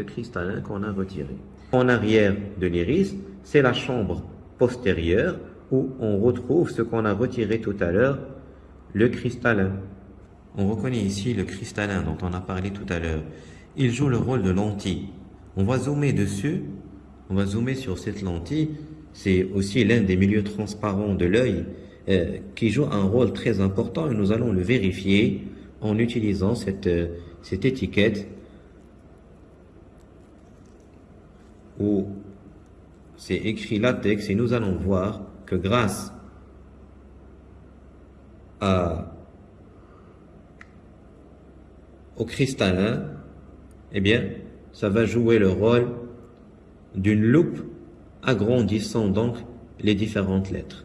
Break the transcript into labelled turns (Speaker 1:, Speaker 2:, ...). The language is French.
Speaker 1: cristallin qu'on a retiré. En arrière de l'iris, c'est la chambre postérieure où on retrouve ce qu'on a retiré tout à l'heure, le cristallin. On reconnaît ici le cristallin dont on a parlé tout à l'heure. Il joue le rôle de lentille. On va zoomer dessus, on va zoomer sur cette lentille. C'est aussi l'un des milieux transparents de l'œil euh, qui joue un rôle très important et nous allons le vérifier en utilisant cette, euh, cette étiquette où c'est écrit latex et nous allons voir que grâce à, au cristallin, eh bien, ça va jouer le rôle d'une loupe agrandissant donc les différentes lettres.